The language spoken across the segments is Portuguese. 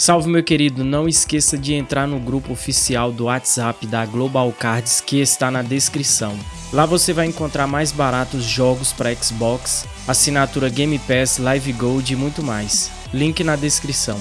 Salve meu querido, não esqueça de entrar no grupo oficial do WhatsApp da Global Cards que está na descrição. Lá você vai encontrar mais baratos jogos para Xbox, assinatura Game Pass, Live Gold e muito mais. Link na descrição.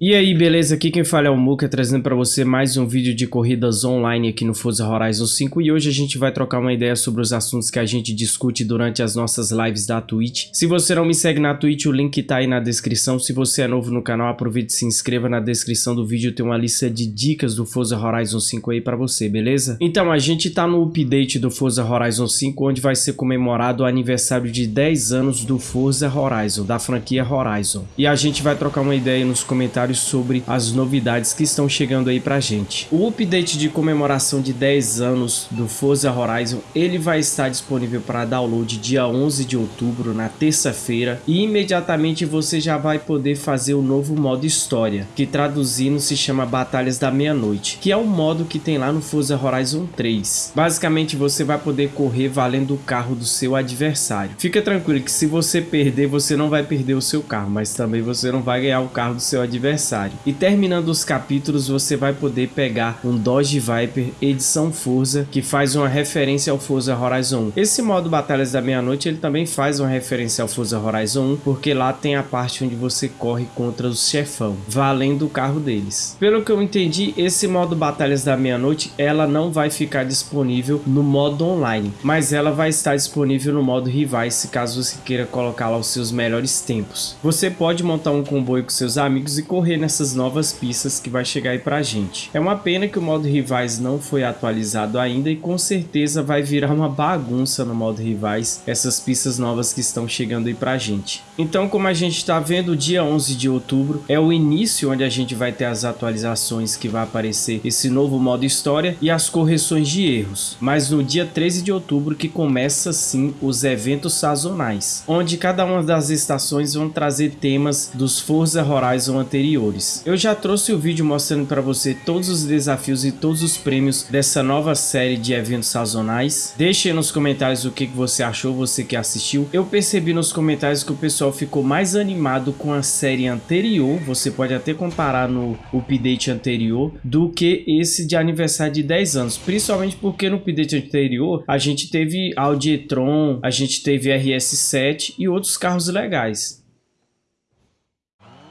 E aí, beleza? Aqui quem fala é o Muka, trazendo para você mais um vídeo de corridas online aqui no Forza Horizon 5 e hoje a gente vai trocar uma ideia sobre os assuntos que a gente discute durante as nossas lives da Twitch. Se você não me segue na Twitch, o link tá aí na descrição. Se você é novo no canal, aproveite e se inscreva na descrição do vídeo, tem uma lista de dicas do Forza Horizon 5 aí para você, beleza? Então, a gente tá no update do Forza Horizon 5, onde vai ser comemorado o aniversário de 10 anos do Forza Horizon, da franquia Horizon. E a gente vai trocar uma ideia nos comentários comentários sobre as novidades que estão chegando aí pra gente. O update de comemoração de 10 anos do Forza Horizon, ele vai estar disponível para download dia 11 de outubro, na terça-feira, e imediatamente você já vai poder fazer o novo modo história, que traduzindo se chama Batalhas da Meia-Noite, que é o modo que tem lá no Forza Horizon 3. Basicamente você vai poder correr valendo o carro do seu adversário. Fica tranquilo que se você perder, você não vai perder o seu carro, mas também você não vai ganhar o carro do seu adversário adversário. E terminando os capítulos, você vai poder pegar um Dodge Viper edição Forza, que faz uma referência ao Forza Horizon 1. Esse modo Batalhas da Meia-Noite, ele também faz uma referência ao Forza Horizon 1, porque lá tem a parte onde você corre contra os chefão, valendo o carro deles. Pelo que eu entendi, esse modo Batalhas da Meia-Noite, ela não vai ficar disponível no modo online, mas ela vai estar disponível no modo Rivais, caso você queira colocar lá os seus melhores tempos. Você pode montar um comboio com seus amigos e correr correr nessas novas pistas que vai chegar aí pra gente. É uma pena que o modo rivais não foi atualizado ainda e com certeza vai virar uma bagunça no modo rivais essas pistas novas que estão chegando aí pra gente. Então como a gente está vendo, dia 11 de outubro é o início onde a gente vai ter as atualizações que vai aparecer esse novo modo história e as correções de erros. Mas no dia 13 de outubro que começa sim os eventos sazonais, onde cada uma das estações vão trazer temas dos Forza Horizon anteriores anteriores. Eu já trouxe o vídeo mostrando para você todos os desafios e todos os prêmios dessa nova série de eventos sazonais. Deixe nos comentários o que você achou, você que assistiu. Eu percebi nos comentários que o pessoal ficou mais animado com a série anterior, você pode até comparar no update anterior, do que esse de aniversário de 10 anos. Principalmente porque no update anterior a gente teve Audi e-tron, a gente teve RS7 e outros carros legais.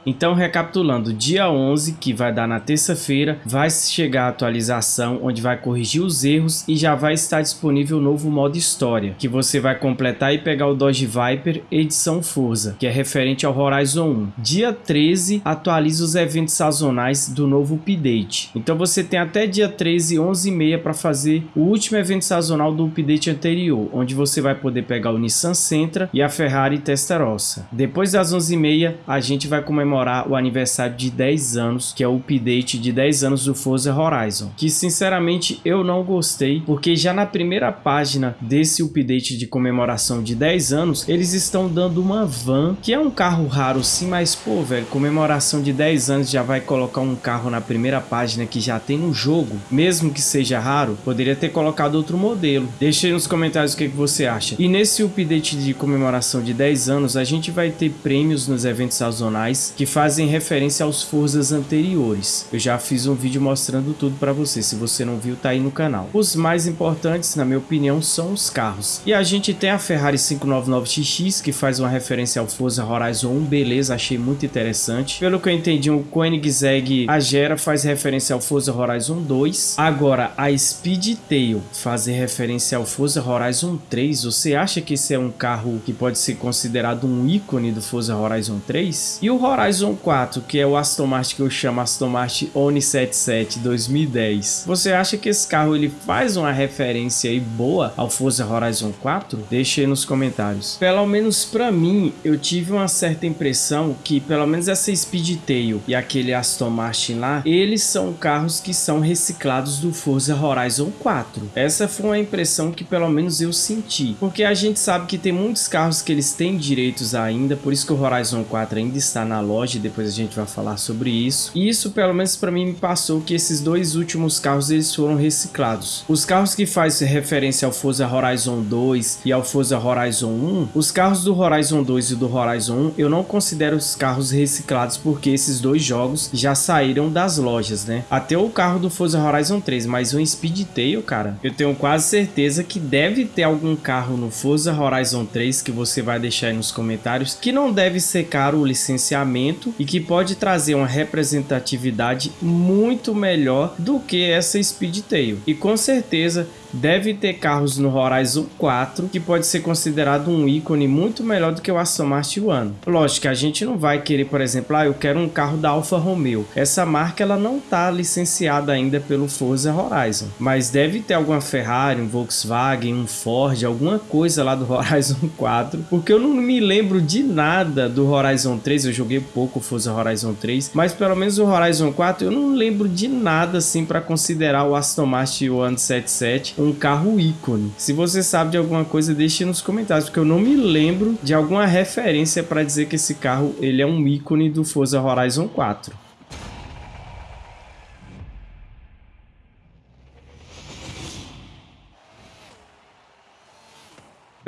Então, recapitulando, dia 11, que vai dar na terça-feira, vai chegar a atualização onde vai corrigir os erros e já vai estar disponível o novo modo história, que você vai completar e pegar o Dodge Viper edição Forza, que é referente ao Horizon 1. Dia 13, atualiza os eventos sazonais do novo update. Então você tem até dia 13, 11 e meia para fazer o último evento sazonal do update anterior, onde você vai poder pegar o Nissan Sentra e a Ferrari Testarossa. Depois das 11 e meia, a gente vai comemorar comemorar o aniversário de 10 anos, que é o update de 10 anos do Forza Horizon, que sinceramente eu não gostei, porque já na primeira página desse update de comemoração de 10 anos, eles estão dando uma van, que é um carro raro sim, mas pô, velho, comemoração de 10 anos já vai colocar um carro na primeira página que já tem no jogo, mesmo que seja raro, poderia ter colocado outro modelo. Deixe aí nos comentários o que, que você acha. E nesse update de comemoração de 10 anos, a gente vai ter prêmios nos eventos sazonais, que fazem referência aos Forzas anteriores. Eu já fiz um vídeo mostrando tudo para você, se você não viu tá aí no canal. Os mais importantes, na minha opinião, são os carros. E a gente tem a Ferrari 599XX, que faz uma referência ao Forza Horizon 1, beleza, achei muito interessante. Pelo que eu entendi, o Koenigsegg Agera faz referência ao Forza Horizon 2. Agora, a Speedtail faz referência ao Forza Horizon 3. Você acha que esse é um carro que pode ser considerado um ícone do Forza Horizon 3? E o Horizon Horizon 4, que é o Aston Martin que eu chamo Aston Martin Oni 77 2010. Você acha que esse carro ele faz uma referência aí boa ao Forza Horizon 4? Deixe aí nos comentários. Pelo menos para mim, eu tive uma certa impressão que pelo menos essa Speedtail e aquele Aston Martin lá, eles são carros que são reciclados do Forza Horizon 4. Essa foi uma impressão que pelo menos eu senti, porque a gente sabe que tem muitos carros que eles têm direitos ainda, por isso que o Horizon 4 ainda está na loja loja, depois a gente vai falar sobre isso. E isso, pelo menos para mim, me passou que esses dois últimos carros eles foram reciclados. Os carros que fazem referência ao Forza Horizon 2 e ao Forza Horizon 1, os carros do Horizon 2 e do Horizon 1, eu não considero os carros reciclados porque esses dois jogos já saíram das lojas, né? Até o carro do Forza Horizon 3, mas o Speedtail, cara, eu tenho quase certeza que deve ter algum carro no Forza Horizon 3 que você vai deixar aí nos comentários que não deve ser caro o licenciamento e que pode trazer uma representatividade muito melhor do que essa Speedtail. E com certeza deve ter carros no Horizon 4 que pode ser considerado um ícone muito melhor do que o Aston Martin One. Lógico que a gente não vai querer, por exemplo, ah, eu quero um carro da Alfa Romeo. Essa marca ela não está licenciada ainda pelo Forza Horizon, mas deve ter alguma Ferrari, um Volkswagen, um Ford, alguma coisa lá do Horizon 4, porque eu não me lembro de nada do Horizon 3, eu joguei pouco Forza Horizon 3, mas pelo menos o Horizon 4 eu não lembro de nada assim para considerar o Aston Martin One 77 um carro ícone. Se você sabe de alguma coisa, deixe nos comentários, porque eu não me lembro de alguma referência para dizer que esse carro ele é um ícone do Forza Horizon 4.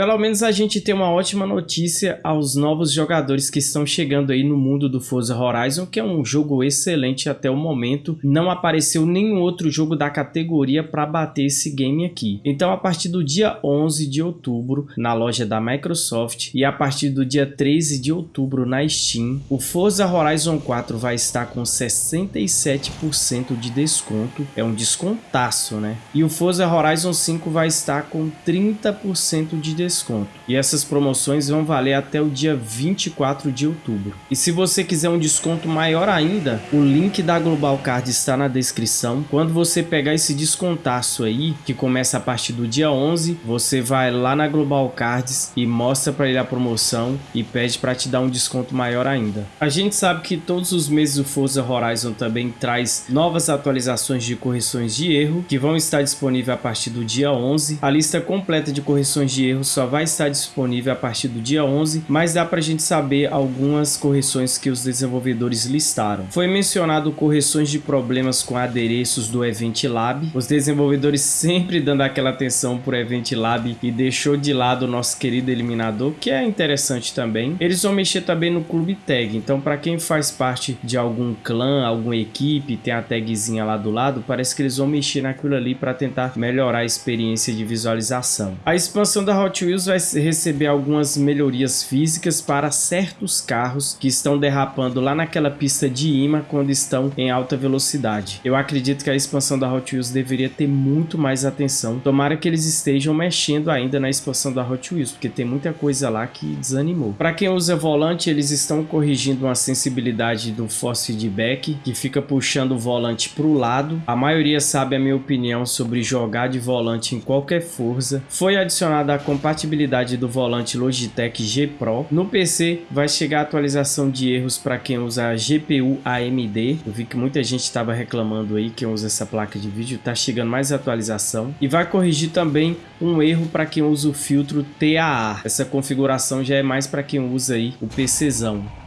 Pelo menos a gente tem uma ótima notícia aos novos jogadores que estão chegando aí no mundo do Forza Horizon, que é um jogo excelente até o momento. Não apareceu nenhum outro jogo da categoria para bater esse game aqui. Então a partir do dia 11 de outubro na loja da Microsoft e a partir do dia 13 de outubro na Steam, o Forza Horizon 4 vai estar com 67% de desconto. É um descontaço, né? E o Forza Horizon 5 vai estar com 30% de desconto desconto. E essas promoções vão valer até o dia 24 de outubro. E se você quiser um desconto maior ainda, o link da Global Card está na descrição. Quando você pegar esse descontaço aí, que começa a partir do dia 11, você vai lá na Global Cards e mostra para ele a promoção e pede para te dar um desconto maior ainda. A gente sabe que todos os meses o Forza Horizon também traz novas atualizações de correções de erro que vão estar disponíveis a partir do dia 11. A lista completa de correções de erro só vai estar disponível a partir do dia 11, mas dá para a gente saber algumas correções que os desenvolvedores listaram. Foi mencionado correções de problemas com adereços do Event Lab, os desenvolvedores sempre dando aquela atenção o Event Lab e deixou de lado o nosso querido eliminador, que é interessante também. Eles vão mexer também no Clube Tag, então para quem faz parte de algum clã, alguma equipe, tem a tagzinha lá do lado, parece que eles vão mexer naquilo ali para tentar melhorar a experiência de visualização. A expansão da Hot Wheels vai receber algumas melhorias físicas para certos carros que estão derrapando lá naquela pista de imã quando estão em alta velocidade. Eu acredito que a expansão da Hot Wheels deveria ter muito mais atenção. Tomara que eles estejam mexendo ainda na expansão da Hot Wheels, porque tem muita coisa lá que desanimou. Para quem usa volante, eles estão corrigindo uma sensibilidade do force feedback, que fica puxando o volante para o lado. A maioria sabe a minha opinião sobre jogar de volante em qualquer força. Foi adicionada a compatibilidade compatibilidade do volante Logitech G Pro. No PC vai chegar a atualização de erros para quem usa GPU AMD. Eu vi que muita gente estava reclamando aí quem usa essa placa de vídeo. Tá chegando mais atualização. E vai corrigir também um erro para quem usa o filtro TAA. Essa configuração já é mais para quem usa aí o PCzão.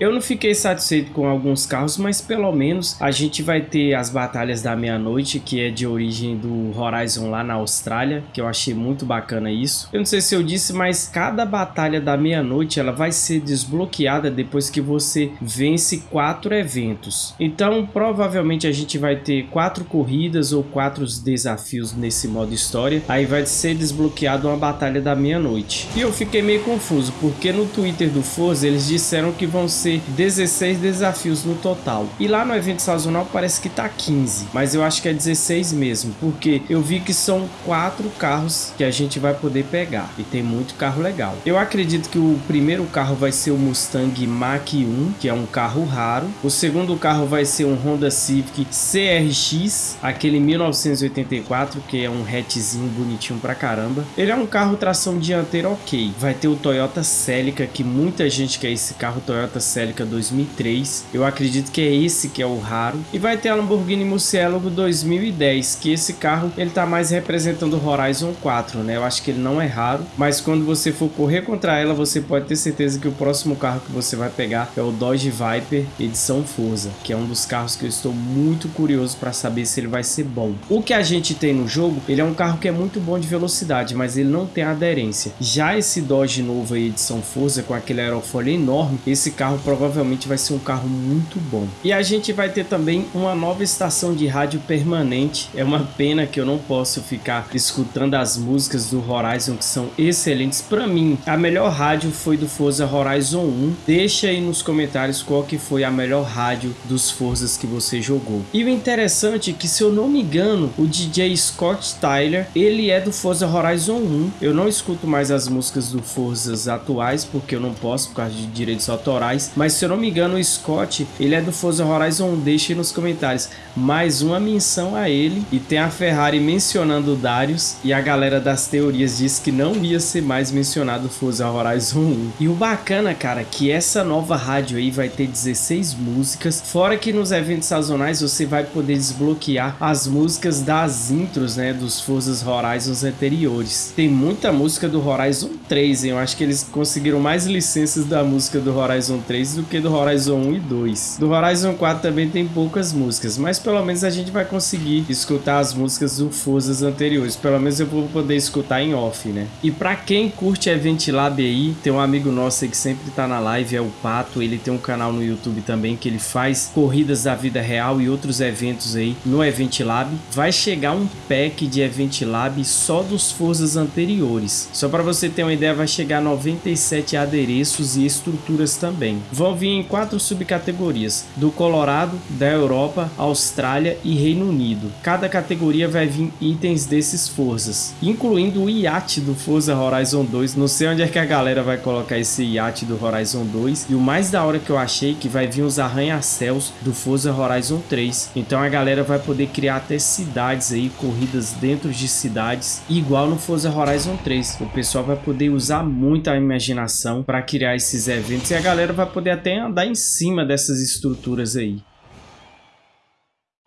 Eu não fiquei satisfeito com alguns carros, mas pelo menos a gente vai ter as batalhas da meia-noite, que é de origem do Horizon lá na Austrália, que eu achei muito bacana isso. Eu não sei se eu disse, mas cada batalha da meia-noite ela vai ser desbloqueada depois que você vence quatro eventos. Então provavelmente a gente vai ter quatro corridas ou quatro desafios nesse modo história. Aí vai ser desbloqueado uma batalha da meia-noite. E eu fiquei meio confuso, porque no Twitter do Forza eles disseram que vão ser 16 desafios no total. E lá no evento sazonal parece que tá 15, mas eu acho que é 16 mesmo, porque eu vi que são quatro carros que a gente vai poder pegar e tem muito carro legal. Eu acredito que o primeiro carro vai ser o Mustang Mach-1, que é um carro raro. O segundo carro vai ser um Honda Civic CRX, aquele 1984, que é um hatchzinho bonitinho pra caramba. Ele é um carro tração dianteira ok. Vai ter o Toyota Celica, que muita gente quer esse carro Toyota Celica Celica 2003. Eu acredito que é esse que é o raro. E vai ter a Lamborghini Murciélago 2010, que esse carro ele tá mais representando o Horizon 4, né? Eu acho que ele não é raro, mas quando você for correr contra ela, você pode ter certeza que o próximo carro que você vai pegar é o Dodge Viper edição Forza, que é um dos carros que eu estou muito curioso para saber se ele vai ser bom. O que a gente tem no jogo, ele é um carro que é muito bom de velocidade, mas ele não tem aderência. Já esse Dodge novo aí, edição Forza, com aquele aerofólio enorme, esse carro provavelmente vai ser um carro muito bom. E a gente vai ter também uma nova estação de rádio permanente. É uma pena que eu não posso ficar escutando as músicas do Horizon que são excelentes. Para mim, a melhor rádio foi do Forza Horizon 1. Deixa aí nos comentários qual que foi a melhor rádio dos Forzas que você jogou. E o interessante é que, se eu não me engano, o DJ Scott Tyler, ele é do Forza Horizon 1. Eu não escuto mais as músicas do Forzas atuais, porque eu não posso por causa de direitos autorais. Mas se eu não me engano, o Scott, ele é do Forza Horizon 1. Deixa aí nos comentários. Mais uma menção a ele. E tem a Ferrari mencionando o Darius. E a galera das teorias diz que não ia ser mais mencionado o Forza Horizon 1. E o bacana, cara, que essa nova rádio aí vai ter 16 músicas. Fora que nos eventos sazonais você vai poder desbloquear as músicas das intros, né, dos Forzas Horizons anteriores. Tem muita música do Horizon 3, hein? Eu acho que eles conseguiram mais licenças da música do Horizon 3 do que do Horizon 1 e 2. Do Horizon 4 também tem poucas músicas, mas pelo menos a gente vai conseguir escutar as músicas do Forzas anteriores. Pelo menos eu vou poder escutar em off, né? E para quem curte Event Lab aí, tem um amigo nosso que sempre tá na live, é o Pato, ele tem um canal no YouTube também que ele faz corridas da vida real e outros eventos aí no Event Lab. Vai chegar um pack de Event Lab só dos Forzas anteriores. Só para você ter uma ideia, vai chegar 97 adereços e estruturas também. Vão vir em quatro subcategorias, do Colorado, da Europa, Austrália e Reino Unido. Cada categoria vai vir itens desses Forzas, incluindo o iate do Forza Horizon 2. Não sei onde é que a galera vai colocar esse iate do Horizon 2. E o mais da hora que eu achei que vai vir os arranha-céus do Forza Horizon 3. Então a galera vai poder criar até cidades aí, corridas dentro de cidades, igual no Forza Horizon 3. O pessoal vai poder usar muito a imaginação para criar esses eventos e a galera vai poder até andar em cima dessas estruturas aí.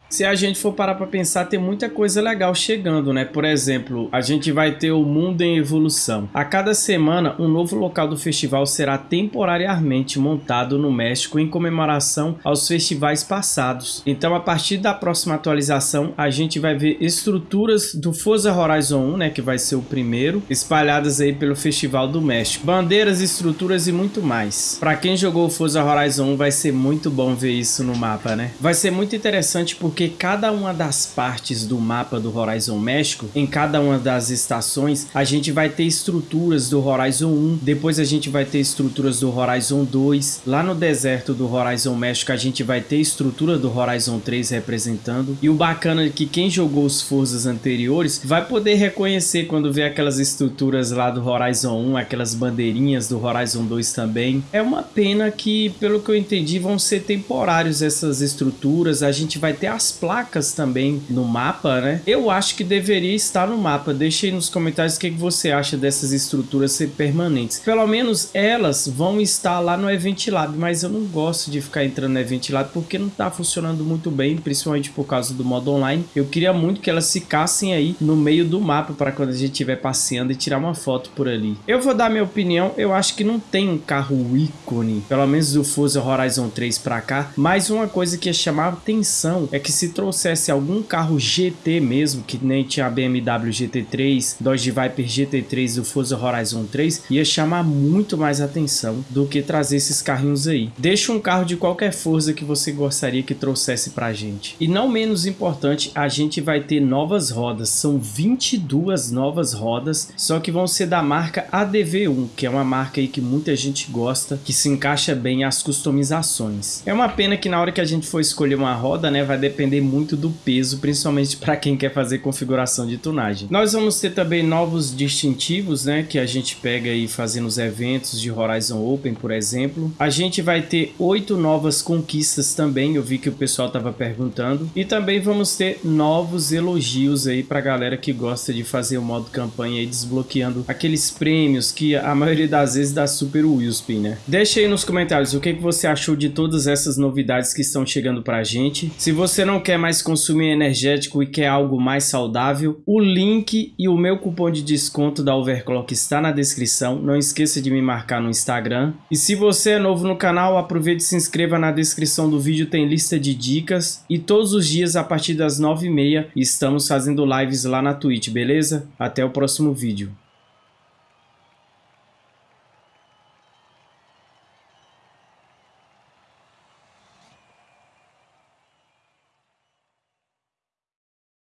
Se a gente for parar para pensar, tem muita coisa legal chegando, né? Por exemplo, a gente vai ter o Mundo em Evolução. A cada semana, um novo local do festival será temporariamente montado no México em comemoração aos festivais passados. Então, a partir da próxima atualização, a gente vai ver estruturas do Forza Horizon 1, né? Que vai ser o primeiro, espalhadas aí pelo Festival do México. Bandeiras, estruturas e muito mais. Para quem jogou o Forza Horizon 1, vai ser muito bom ver isso no mapa, né? Vai ser muito interessante porque porque cada uma das partes do mapa do Horizon México, em cada uma das estações, a gente vai ter estruturas do Horizon 1, depois a gente vai ter estruturas do Horizon 2, lá no deserto do Horizon México a gente vai ter estrutura do Horizon 3 representando, e o bacana é que quem jogou os Forzas anteriores vai poder reconhecer quando vê aquelas estruturas lá do Horizon 1, aquelas bandeirinhas do Horizon 2 também. É uma pena que, pelo que eu entendi, vão ser temporários essas estruturas, a gente vai ter as as placas também no mapa, né? Eu acho que deveria estar no mapa. Deixe aí nos comentários o que, você acha dessas estruturas ser permanentes. Pelo menos elas vão estar lá no Event Lab, mas eu não gosto de ficar entrando no Event Lab porque não tá funcionando muito bem, principalmente por causa do modo online. Eu queria muito que elas ficassem aí no meio do mapa para quando a gente estiver passeando e tirar uma foto por ali. Eu vou dar minha opinião, eu acho que não tem um carro ícone, pelo menos do Forza Horizon 3 para cá, mas uma coisa que ia chamar atenção é que se trouxesse algum carro GT mesmo, que nem tinha a BMW GT3, Dodge Viper GT3 e o Forza Horizon 3, ia chamar muito mais atenção do que trazer esses carrinhos aí. Deixa um carro de qualquer Forza que você gostaria que trouxesse pra gente. E não menos importante, a gente vai ter novas rodas, são 22 novas rodas, só que vão ser da marca ADV1, que é uma marca aí que muita gente gosta, que se encaixa bem às customizações. É uma pena que na hora que a gente for escolher uma roda, né, vai depender depender muito do peso, principalmente para quem quer fazer configuração de tunagem. Nós vamos ter também novos distintivos, né, que a gente pega aí fazendo os eventos de Horizon Open, por exemplo. A gente vai ter oito novas conquistas também, eu vi que o pessoal estava perguntando. E também vamos ter novos elogios aí para galera que gosta de fazer o modo campanha aí desbloqueando aqueles prêmios que a maioria das vezes dá super Willspin, né? Deixa aí nos comentários o que, que você achou de todas essas novidades que estão chegando pra gente. Se você não quer mais consumir energético e quer algo mais saudável, o link e o meu cupom de desconto da Overclock está na descrição. Não esqueça de me marcar no Instagram. E se você é novo no canal, aproveite e se inscreva na descrição do vídeo, tem lista de dicas. E todos os dias, a partir das 9h30, estamos fazendo lives lá na Twitch, beleza? Até o próximo vídeo.